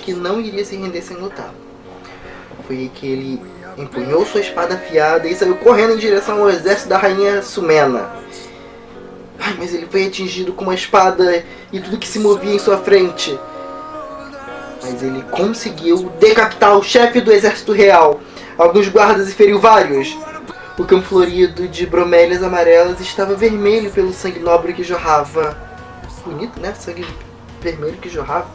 que não iria se render sem lutar. Foi aí que ele empunhou sua espada afiada e saiu correndo em direção ao exército da rainha Sumena. Ai, mas ele foi atingido com uma espada e tudo que se movia em sua frente. Mas ele conseguiu decapitar o chefe do exército real, alguns guardas e feriu vários. O campo florido de bromélias amarelas estava vermelho pelo sangue nobre que jorrava. Bonito, né? Sangue vermelho que jorrava.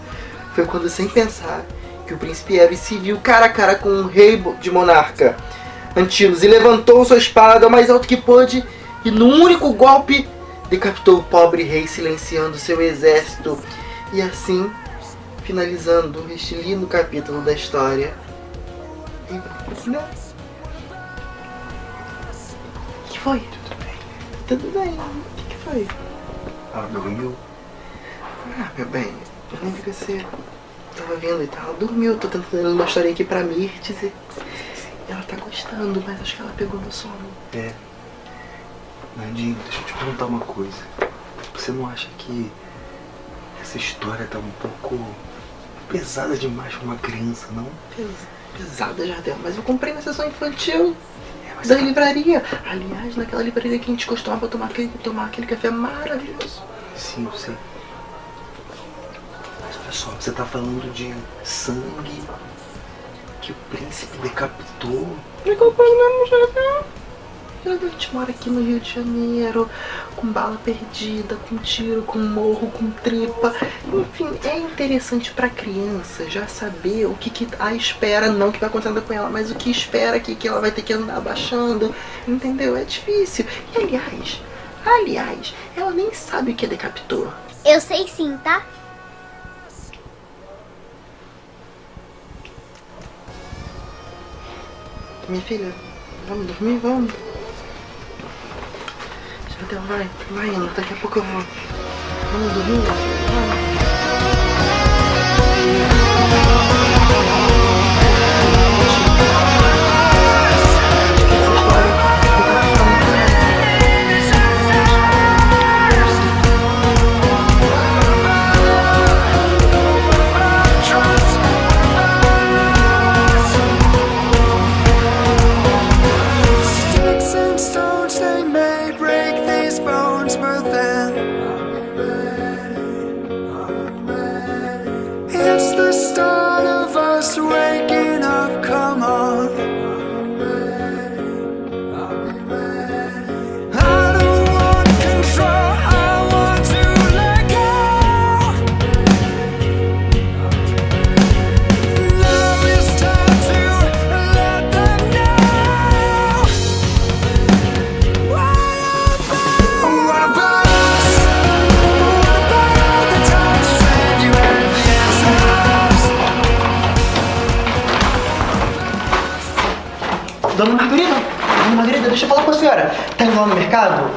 Foi quando, sem pensar, que o príncipe Eros se viu cara a cara com o rei de monarca, Antilos, e levantou sua espada o mais alto que pôde e, no único golpe, decapitou o pobre rei, silenciando seu exército. E assim, finalizando este lindo capítulo da história. Né? O que foi? Tudo bem. Tudo bem. O que foi? Ela dormiu? Ah, meu bem, eu lembro que você tava vendo e tal. Dormiu, tô tentando uma história aqui pra Mirtes e ela tá gostando, mas acho que ela pegou no sono. É. Nandinho, deixa eu te perguntar uma coisa. Você não acha que essa história tá um pouco pesada demais pra uma criança, não? Pes- Pesada, Jardel, mas eu comprei na sessão infantil É, da ela- livraria. Aliás, naquela livraria que a gente costumava tomar aquele, tomar aquele café maravilhoso. Sim, eu sei. Olha só, você tá falando de sangue que o príncipe decapitou. Me comprando mesmo, Jardel. Jardel, a gente mora aqui no Rio de Janeiro, com bala perdida, com tiro, com morro, com tripa. Enfim, é interessante pra criança já saber o que, que a espera, não o que vai acontecendo com ela, mas o que espera que, que ela vai ter que andar abaixando. Entendeu? É difícil. E aliás, aliás, ela nem sabe o que é decapitou. Eu sei sim, tá? Minha filha, vamos dormir? Vamos. Jardel, vai, vai indo, daqui a pouco eu vou. Vamos dormir?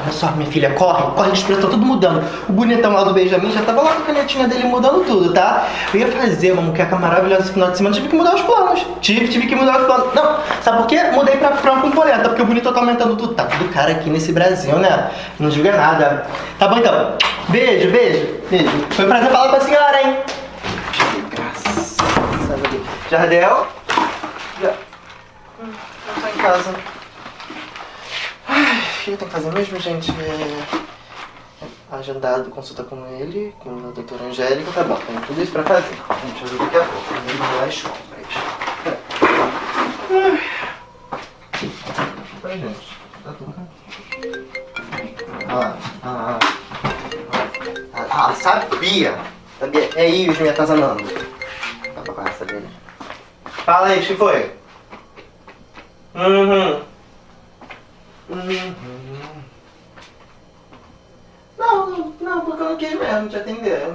Olha só, minha filha, corre, corre, os tá tudo mudando. O bonitão lá do Benjamin já tava lá com a canetinha dele mudando tudo, tá? Eu ia fazer uma muqueca maravilhosa esse final de semana, tive que mudar os planos. Tive, tive que mudar os planos. Não, sabe por quê? Mudei pra frango com polenta, porque o bonito tá aumentando tudo. Tá tudo caro aqui nesse Brasil, né? Não diga nada. Tá bom então. Beijo, beijo, beijo. Foi um prazer falar com a senhora, hein? Jardel? Já... Hum, eu tô em casa. Que tenho que fazer mesmo, gente? É... Agendado consulta com ele, com a doutora Angélica, tá bom, tem tudo isso pra fazer. Gente fazer daqui a pouco, vamos lá as compras. Ai. Gente. Tá tudo Ah, ah, ah. Ah, sabia! Sabia? É os me atazanando. Tá pra dele. Fala aí, o que foi? Uhum. Não, não, porque eu não quis mesmo te atender.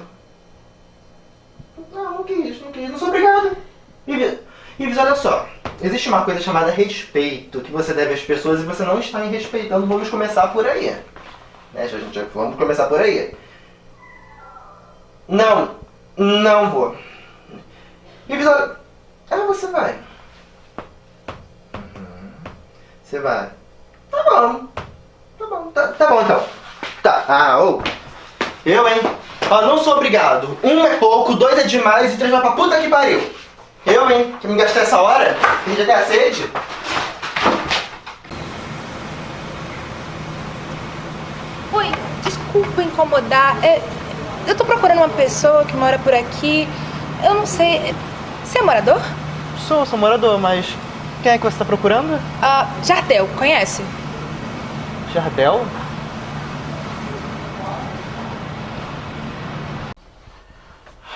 Não, não quis, não quis. Não sou obrigado. Ives, olha só. Existe uma coisa chamada respeito que você deve às pessoas e você não está me respeitando. Vamos começar por aí. Né, já, já- vamos começar por aí. Não, não vou. Ives, olha. Ah, você vai. Você vai. Tá bom. Tá bom, tá, tá bom então. Tá. Ah, ô. Eu, hein? Ó, não sou obrigado. Um é pouco, dois é demais e três vai pra puta que pariu. Eu, hein? Que me gastei essa hora? Perdi até a sede. Oi, desculpa incomodar. É, eu tô procurando uma pessoa que mora por aqui. Eu não sei. Você é morador? Sou, sou morador, mas quem é que você tá procurando? Ah, Jardel, conhece? Jardel?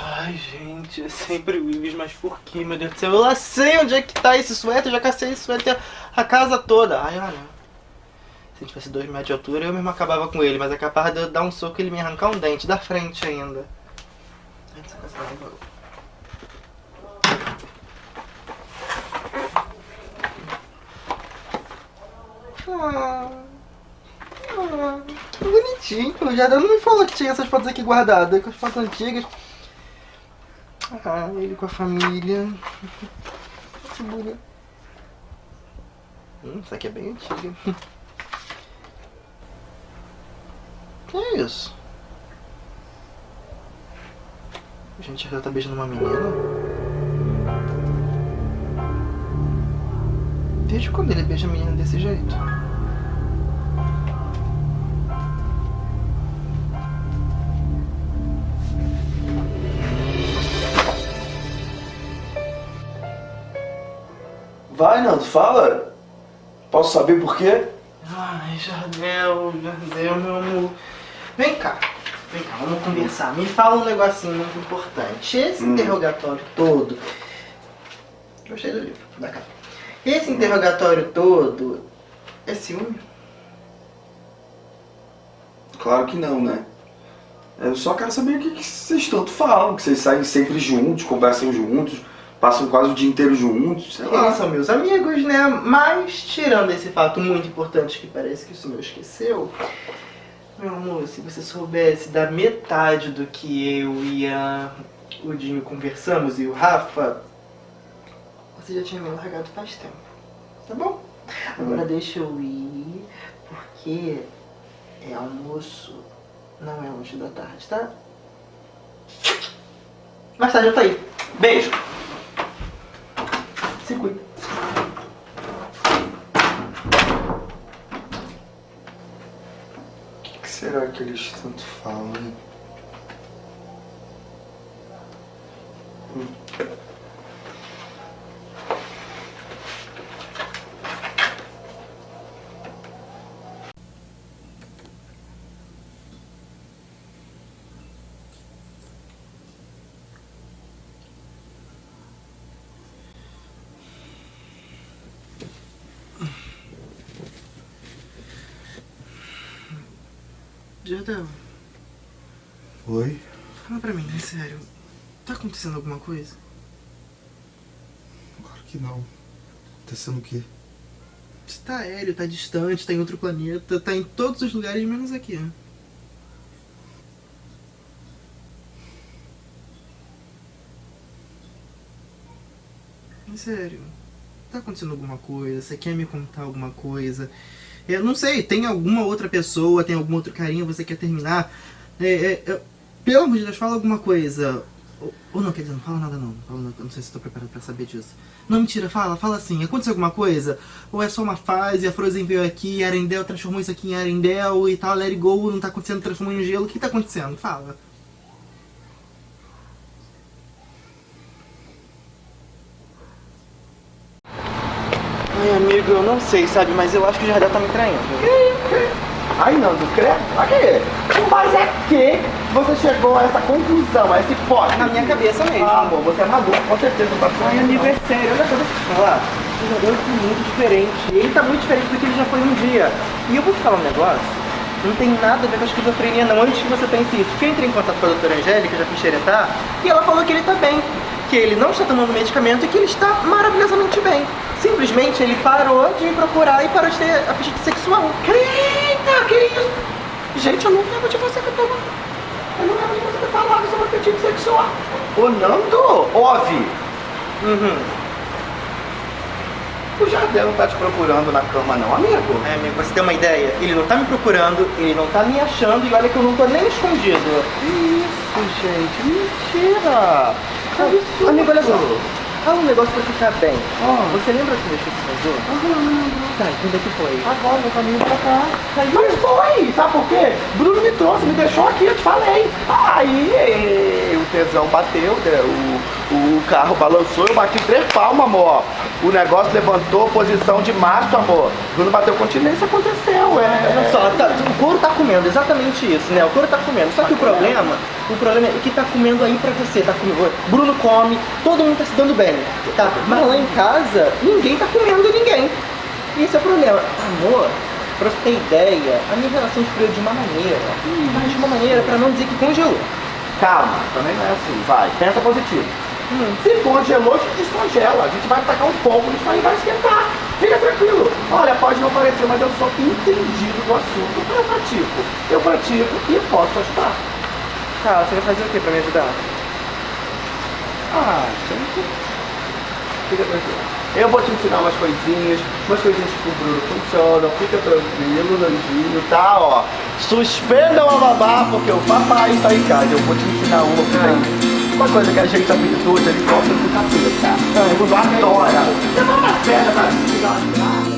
Ai, gente, é sempre o Ives, mas por que, meu Deus do céu? Eu lá sei onde é que tá esse suéter, já cacei esse suéter a casa toda. Ai, olha. Se tivesse dois metros de altura, eu mesmo acabava com ele, mas é capaz de eu dar um soco e ele me arrancar um dente da frente ainda. Ai, Que bonitinho. O Jardel não me falou que tinha essas fotos aqui guardadas, com as fotos antigas. Ah, ele com a família. Que bonito. Hum, essa aqui é bem antiga. Que é isso? Gente, ela tá beijando uma menina? Desde quando ele beija a menina desse jeito? Vai, Nando, fala. Posso saber por quê? Ai, Jardel, Jardel, meu amor. Vem cá, vem cá, vamos conversar. Me fala um negocinho muito importante. Esse Hum. interrogatório todo. Gostei do livro, da capa. Esse interrogatório todo é ciúme? Claro que não, né? Eu só quero saber o que, que vocês tanto falam, que vocês saem sempre juntos, conversam juntos, passam quase o dia inteiro juntos, sei Eles lá. são meus amigos, né? Mas, tirando esse fato muito importante que parece que o senhor esqueceu, meu amor, se você soubesse da metade do que eu e a, o Dinho conversamos e o Rafa, você já tinha me largado faz tempo. Tá bom? Agora deixa eu ir, porque é almoço, não é lanche da tarde, tá? Mais tarde eu tô aí. Beijo! Se cuida. O que, que será que eles tanto falam, hein? Jardel, Oi? fala pra mim, é sério. Tá acontecendo alguma coisa? Claro que não. Acontecendo o quê? Você tá aéreo, tá distante, tá em outro planeta, tá em todos os lugares menos aqui. É sério. Tá acontecendo alguma coisa? Você quer me contar alguma coisa? Eu não sei, tem alguma outra pessoa, tem algum outro carinho, você quer terminar? É, é, é, pelo amor de Deus, fala alguma coisa. Ou, ou não, quer dizer, não fala nada não. Não Fala não sei se estou preparado pra saber disso. Não, mentira, fala, fala assim. Aconteceu alguma coisa? Ou é só uma fase, a Frozen veio aqui, Arendelle transformou isso aqui em Arendelle e tal, let it go, não tá acontecendo, transformou em gelo. O que tá acontecendo? Fala. Ai, amigo, eu não sei, sabe? Mas eu acho que o Jardel tá me traindo. Ai, Nando, credo. Pra quê? Mas é que você chegou a essa conclusão, a esse pote. Na minha cabeça mesmo. Ah, amor, você é maluco, com certeza. Não tá Ai, amigo, é sério. Olha eu te falar. O Jardel tá muito diferente. Ele tá muito diferente do que ele já foi um dia. E eu vou te falar um negócio. Não tem nada a ver com a esquizofrenia, não. Antes que você pense isso. Que eu entrei em contato com a doutora Angélica, já fiz xeretar, e ela falou que ele tá bem. Que ele não está tomando medicamento e que ele está maravilhosamente bem. Simplesmente ele parou de me procurar e parou de ter apetite sexual. Eita, que isso? Gente, eu não lembro de você que tava... Eu não lembro de você ter falado sobre apetite sexual. Ô, Nando, ouve. Uhum. O Jardel não tá te procurando na cama não, amigo. É, amigo, você tem uma ideia? Ele não tá me procurando, ele não tá me achando e olha que eu não tô nem escondido. Isso, gente, mentira. Absurdo. Amigo, olha só. Fala um negócio pra ficar bem. Ah. Você lembra que você se casou? Tá, quando é que foi? Agora, no caminho pra cá. Mas foi, sabe por quê? Bruno me trouxe, me deixou aqui, eu te falei. Aí o tesão bateu, né? o, o carro balançou, eu bati três palmas, amor. O negócio levantou posição de macho, amor. Bruno bateu continência, aconteceu, é. Olha só, tá- o couro tá comendo, exatamente isso, né? O couro tá comendo. Só que o problema, o problema é que tá comendo aí pra você, tá comendo. Bruno come, todo mundo tá se dando bem, tá? Mas lá em casa, ninguém tá comendo ninguém. Esse é o problema. Amor, pra você ter ideia, a minha relação esfriou de uma maneira, mas de uma maneira pra não dizer que congelou. Calma, também não é assim, vai, pensa positivo. Se congelou, a gente descongela. A gente vai tacar um fogo, isso aí vai esquentar. Fica tranquilo. Olha, pode não parecer, mas eu sou entendido do assunto. Eu pratico. Eu pratico e posso ajudar. Tá, você vai fazer o que pra me ajudar? Ah, gente. Fica tranquilo. Eu vou te ensinar umas coisinhas, umas coisinhas que o Bruno funcionam. Fica tranquilo, Nandinho, tá? Ó, suspenda o babá, porque o papai está em casa. Eu vou te ensinar uma por aí. Uma coisa que a gente habilidoso, ele gosta do capeta. O Bruno adora. Você vai na festa pra uma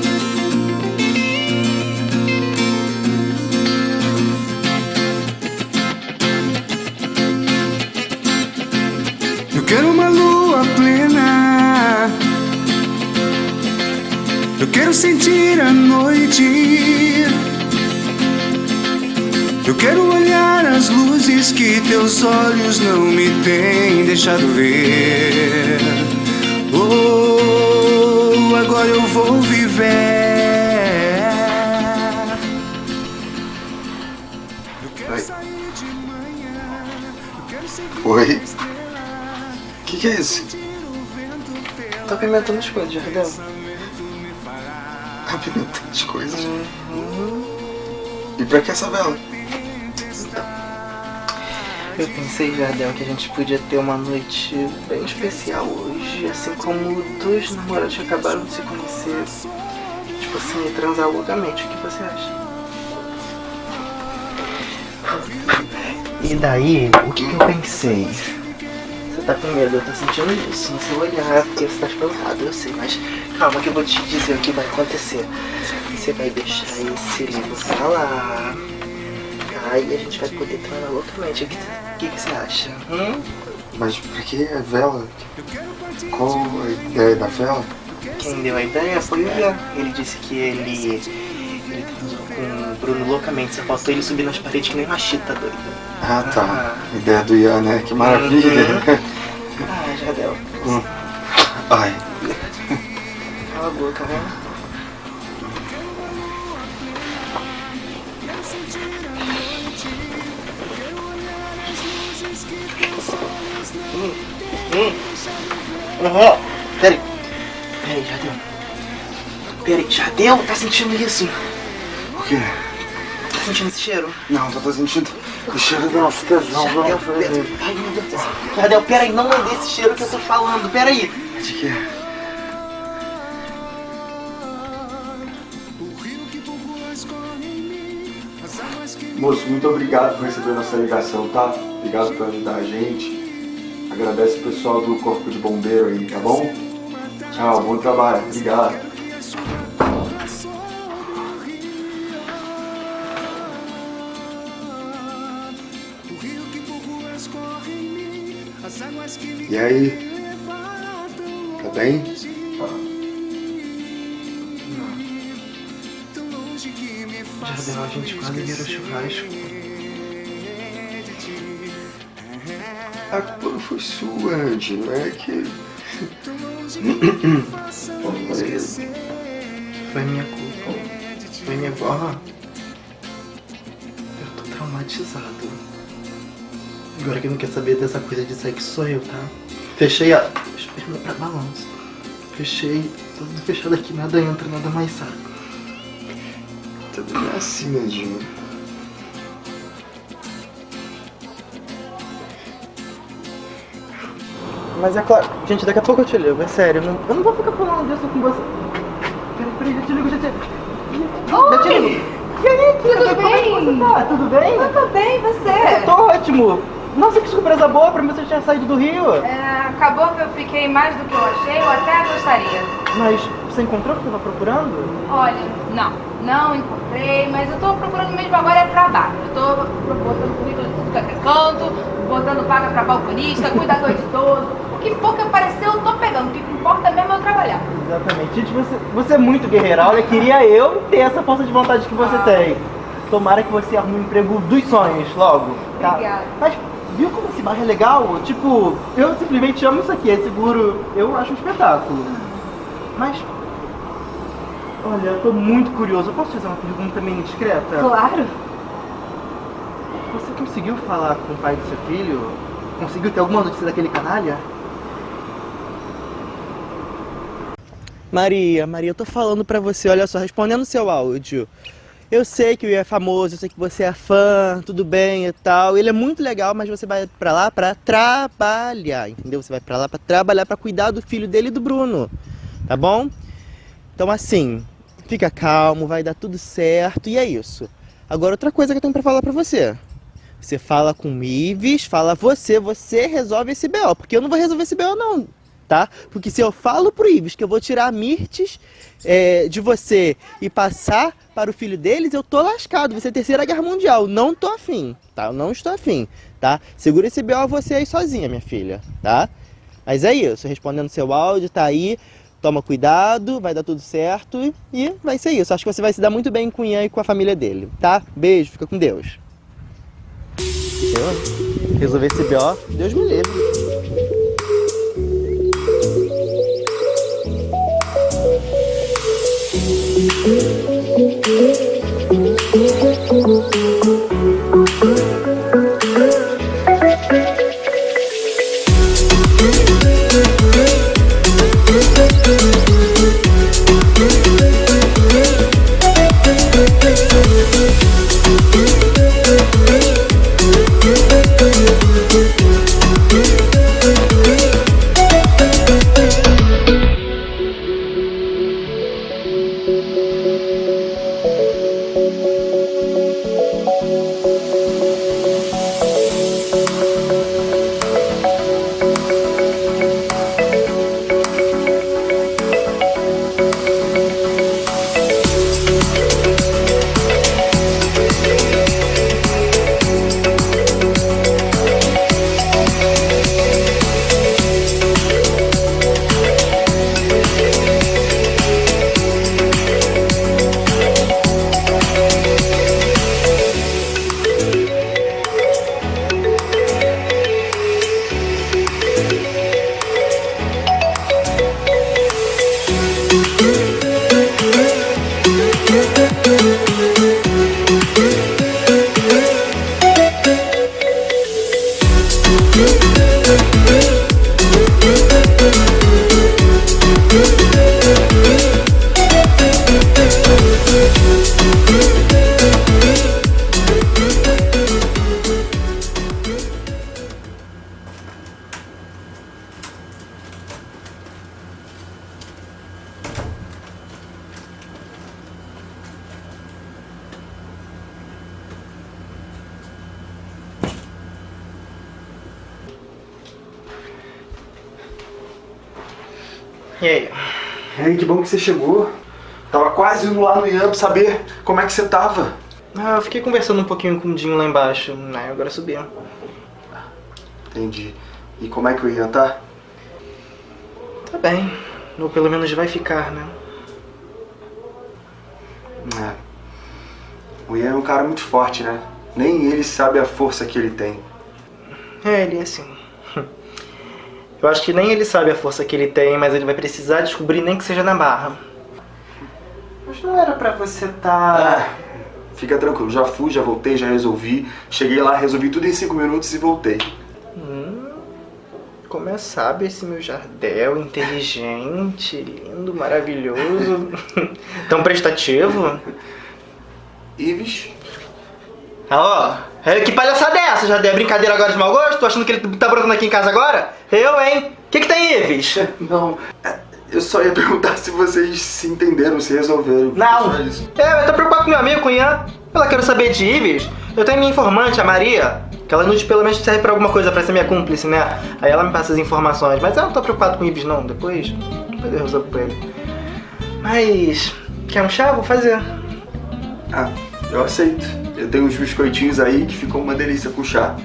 Eu quero uma lua plena. Eu quero sentir a noite. Eu quero olhar as luzes que teus olhos não me têm deixado ver. Oh, agora eu vou viver. Eu quero Oi. sair de manhã. Eu quero seguir Oi. O que, que é isso? Tô apimentando as coisas, Jardel. Apimentando as coisas. E pra que essa vela? Eu pensei, Jardel, que a gente podia ter uma noite bem especial hoje, assim como dois namorados que acabaram de se conhecer. Tipo assim, transar loucamente. O que você acha? E daí, o que, que eu pensei? Você tá com medo, eu tô sentindo isso no seu olhar, porque você tá espantado, eu sei, mas calma que eu vou te dizer o que vai acontecer. Você vai deixar esse livro pra lá. Aí a gente vai poder transar loucamente. O que, o que, que você acha? Hum? Mas pra que a vela? Qual a ideia da vela? Quem deu a ideia foi o Ian. Ele disse que ele. Ele transou com o Bruno loucamente. Só faltou ele subir nas paredes que nem uma chita doido. Ah, tá. Ideia do Ian, né? Que maravilha. Ah, Jardel. Ai, Cala a boca, né? Uhum. Peraí. Peraí, Jardel. Peraí, Jardel, tá sentindo isso? o quê? Tá sentindo esse cheiro? Não, tô sentindo o cheiro do nosso tesão. Jardel, Não, pera- Ai, meu Deus do céu. Jardel, peraí, não é desse cheiro que eu tô falando, peraí. De quê? Moço, muito obrigado por receber nossa ligação, tá? Obrigado por ajudar a gente. Agradece o pessoal do Corpo de Bombeiro aí, tá bom? Tchau, bom trabalho. Obrigado. E aí? Tá bem? Jardel, a gente quase virou churrasco. A culpa foi sua, Andy, não é que. Foi minha culpa. Foi minha culpa. Eu tô traumatizado. Agora quem não quer saber dessa coisa de sexo sou eu, tá? Fechei a. Deixa eu perguntar pra balanço. Fechei. Tudo fechado aqui, nada entra, nada mais sai. Tudo é assim, Andinho. Mas é claro. Gente, daqui a pouco eu te ligo, é sério. Eu não, eu não vou ficar falando disso com você. peraí, já te ligo, já te... Oi! Já te ligo. E aí, Tudo Como é bem? tá? Tudo bem? Eu tô bem, você? Tô ótimo. Nossa, que surpresa boa pra mim você tinha saído do Rio. É, acabou que eu fiquei mais do que eu achei, eu até gostaria. Mas você encontrou o que eu tava procurando? Olha, não, não encontrei, mas eu tô procurando mesmo agora é trabalho. Eu tô botando currículo de tudo que é canto, botando vaga pra balconista, cuidador de idoso. O que for que aparecer eu tô pegando, o que importa mesmo é eu trabalhar. Exatamente. Gente, você, você é muito guerreira. Olha, queria eu ter essa força de vontade que você Ah. tem. Tomara que você arrume um emprego dos sonhos logo. Tá? Obrigada. Mas viu como esse bairro é legal? Tipo, eu simplesmente amo isso aqui. É seguro. Eu acho um espetáculo. Mas. Olha, eu tô muito curioso. Eu posso fazer uma pergunta meio indiscreta? Claro. Você conseguiu falar com o pai do seu filho? Conseguiu ter alguma notícia daquele canalha? Maria, Maria, eu tô falando pra você, olha só, respondendo seu áudio. Eu sei que Will é famoso, eu sei que você é fã, tudo bem e tal. Ele é muito legal, mas você vai pra lá pra trabalhar, entendeu? Você vai pra lá pra trabalhar, pra cuidar do filho dele e do Bruno, tá bom? Então assim, fica calmo, vai dar tudo certo e é isso. Agora outra coisa que eu tenho pra falar pra você. Você fala com o Ives, fala você, você resolve esse BO, porque eu não vou resolver esse BO não, tá? Porque se eu falo pro Ives que eu vou tirar a Mirtes é, de você e passar para o filho deles, eu tô lascado, ser a terceira guerra mundial, não tô afim, tá? Eu não estou afim, tá? Segura esse BO você aí sozinha, minha filha, tá? Mas é isso, respondendo seu áudio, tá aí, toma cuidado, vai dar tudo certo e vai ser isso. Acho que você vai se dar muito bem com o Ian e com a família dele, tá? Beijo, fica com Deus. Eu resolver esse BO, Deus me livre. E você chegou. Tava quase indo lá no Ian pra saber como é que você tava. Ah, eu fiquei conversando um pouquinho com o Dinho lá embaixo, né? Agora subi. Entendi. E como é que o Ian tá? Tá bem. Ou pelo menos vai ficar, né? É. O Ian é um cara muito forte, né? Nem ele sabe a força que ele tem. É, ele é assim. Eu acho que nem ele sabe a força que ele tem, mas ele vai precisar descobrir nem que seja na barra. Mas não era pra você tá. Ah, fica tranquilo, já fui, já voltei, já resolvi. Cheguei lá, resolvi tudo em cinco minutos e voltei. Hum, como é sabe esse meu jardel, inteligente, lindo, maravilhoso, tão prestativo. Ives? Ah, ó, é, que palhaçada é essa, Jardel? É brincadeira agora de mau gosto? Tô achando que ele tá brotando aqui em casa agora? Eu, hein? O que que tem, Ives? Não, é, Eu só ia perguntar se vocês se entenderam, se resolveram. Não! É, eu tô preocupado com meu amigo, com Ian. Ela quer saber de Ives. Eu tenho minha informante, a Maria, que ela nos pelo menos serve pra alguma coisa, pra ser minha cúmplice, né? Aí ela me passa as informações. Mas eu não tô preocupado com o Ives, não. Depois, depois eu resolvo com ele. Mas. Quer um chá? Vou fazer. Ah, eu aceito. Eu tenho uns biscoitinhos aí que ficam uma delícia com chá.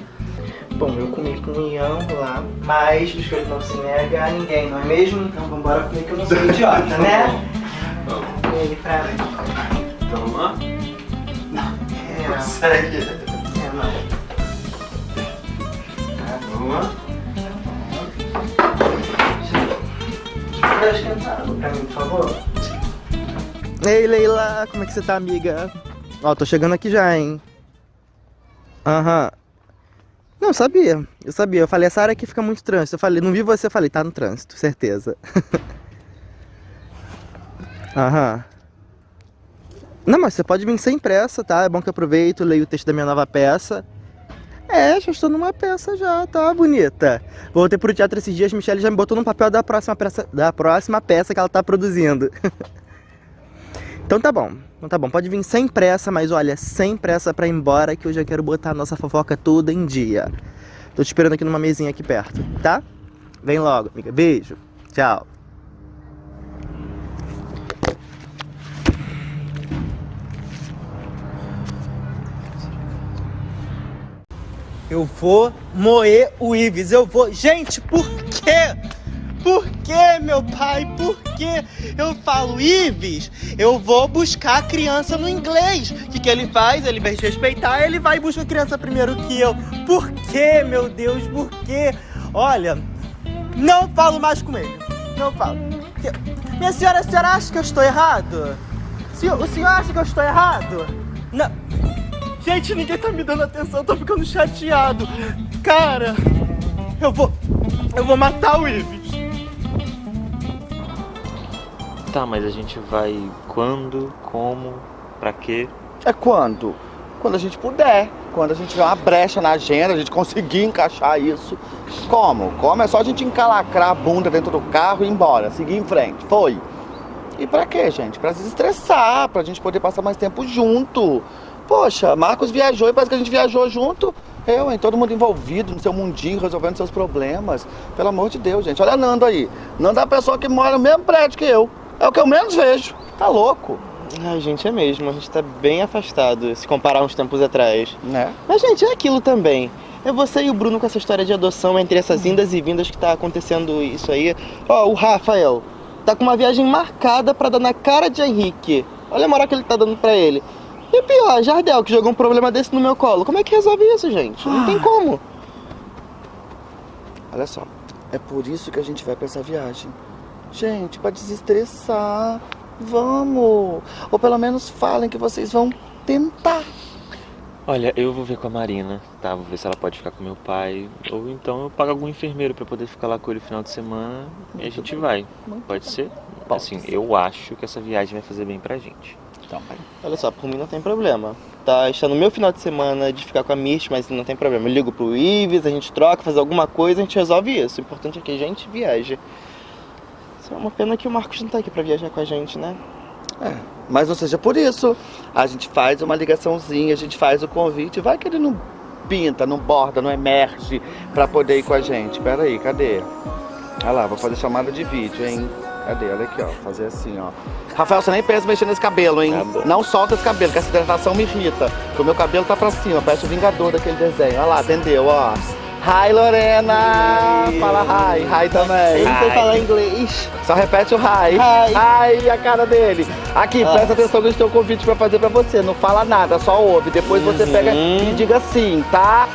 Bom, eu comi com o Ian lá, mas biscoito não se nega a ninguém, não é mesmo? Então vambora comer que eu não sou idiota, né? E aí, pra... Vamos lá? É, Consegue. é, não. Vamos lá? Dá esquentado pra mim, por favor. Ei, Leila, como é que você tá, amiga? Ó, tô chegando aqui já, hein? Aham. Não, sabia. Eu sabia. Eu falei, essa área aqui fica muito trânsito. Eu falei, não vi você, eu falei, tá no trânsito, certeza. Aham. Não, mas você pode vir sem pressa, tá? É bom que eu aproveito, leio o texto da minha nova peça. É, já estou numa peça já, tá bonita. Voltei pro teatro esses dias, Michelle já me botou no papel da próxima peça, da próxima peça que ela tá produzindo. então tá bom, então tá bom, pode vir sem pressa, mas olha, sem pressa pra ir embora que eu já quero botar a nossa fofoca toda em dia. Tô te esperando aqui numa mesinha aqui perto, tá? Vem logo, amiga. Beijo. Tchau. Eu vou moer o Ives, eu vou. Gente, por quê? Por quê, meu pai? Por quê? Eu falo, Ives, eu vou buscar a criança no inglês. O que, que ele faz? Ele vai respeitar, ele vai e busca a criança primeiro que eu. Por quê, meu Deus? Por quê? Olha, não falo mais com ele. Não falo. Minha senhora, a senhora acha que eu estou errado? O senhor acha que eu estou errado? Não. Gente, ninguém tá me dando atenção, eu tô ficando chateado. Cara, eu vou. Eu vou matar o Ives. Tá, mas a gente vai quando, como, pra quê? É quando? Quando a gente puder. Quando a gente tiver uma brecha na agenda, a gente conseguir encaixar isso. Como? Como? É só a gente encalacrar a bunda dentro do carro e ir embora, seguir em frente. Foi. E pra quê, gente? Pra se estressar, pra gente poder passar mais tempo junto. Poxa, Marcos viajou e parece que a gente viajou junto. Eu, hein? Todo mundo envolvido no seu mundinho, resolvendo seus problemas. Pelo amor de Deus, gente. Olha Nando aí. Nando é a pessoa que mora no mesmo prédio que eu. É o que eu menos vejo. Tá louco, Ai, gente, é mesmo. A gente tá bem afastado se comparar uns tempos atrás. né? Mas, gente, é aquilo também. É você e o Bruno com essa história de adoção entre essas indas e vindas que tá acontecendo isso aí. Ó, o Rafael tá com uma viagem marcada pra dar na cara de Henrique. Olha a moral que ele tá dando pra ele. E pior, Jardel, que jogou um problema desse no meu colo. Como é que resolve isso, gente? Não tem como. Olha só, é por isso que a gente vai pra essa viagem. Gente, pra desestressar. Vamos! Ou pelo menos falem que vocês vão tentar. Olha, eu vou ver com a Marina, tá? Vou ver se ela pode ficar com meu pai. Ou então eu pago algum enfermeiro pra poder ficar lá com ele no final de semana e a gente vai. Pode ser? Pode Assim, ser. eu acho que essa viagem vai fazer bem pra gente. Então, vai. Olha só, por mim não tem problema. Tá, está no meu final de semana de ficar com a Mirth, mas não tem problema. Eu ligo pro Ives, a gente troca, faz alguma coisa, a gente resolve isso. O importante é que a gente viaje. É uma pena que o Marcos não tá aqui pra viajar com a gente, né? Mas não seja por isso. A gente faz uma ligaçãozinha, a gente faz o convite. Vai que ele não pinta, não borda, não emerge pra poder ir com a gente. Pera aí, cadê? Olha lá, vou fazer chamada de vídeo, hein? Cadê? Olha aqui, ó. Fazer assim, ó. Rafael, você nem pensa em mexer nesse cabelo, hein? Tá não solta esse cabelo, que essa hidratação me irrita. Porque o meu cabelo tá pra cima, parece o Vingador daquele desenho. Olha lá, entendeu? Ó. Hi, Lorena! Fala hi, hi também. Ele não sei falar inglês. Só repete o hi. Hi. Hi, a cara dele. Aqui, presta atenção que gente tem um convite pra fazer pra você. Não fala nada, só ouve. Depois você pega e diga sim, tá?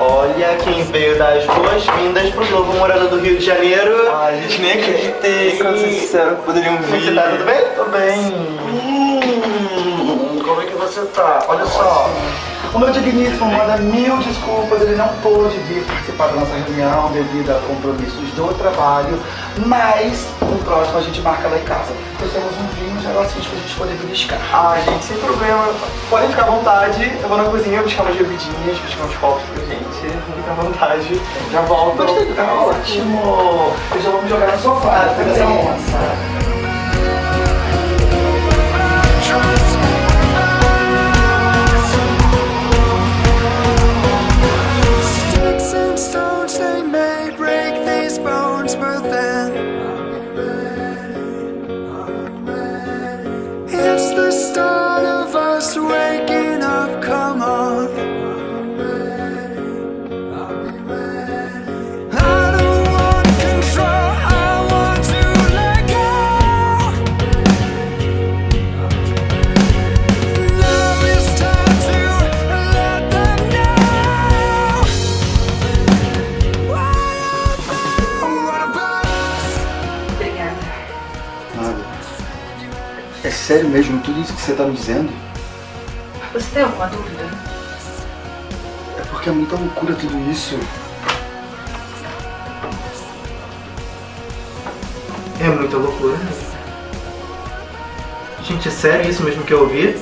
Olha quem veio dar as boas-vindas pro novo morador do Rio de Janeiro. Ai, gente, nem acreditei. Quando sincero, poderiam Você tá tudo bem? Tô bem. Hum, como é que você você tá? Olha só. O meu digníssimo manda mil desculpas, ele não pôde vir participar da nossa reunião devido a compromissos do trabalho, mas no próximo a gente marca lá em casa. Nós temos um vinho, um negocinho pra gente poder beliscar. Ah, gente, sem problema. Podem ficar à vontade. Eu vou na cozinha buscar umas bebidinhas, buscar uns copos pra gente. Fica à vontade. Já volto. Gostei, tá ótimo. Eu já vou me jogar no sofá, pega essa moça. É sério mesmo tudo isso que você tá me dizendo? Você tem alguma dúvida? É porque é muita loucura tudo isso. É muita loucura. né? Gente, é sério isso mesmo que eu ouvi?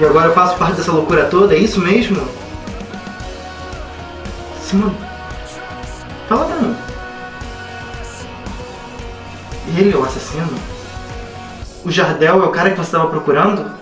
E agora eu faço parte dessa loucura toda? É isso mesmo? Simone, fala pra mim. Ele é o assassino? O Jardel é o cara que você estava procurando?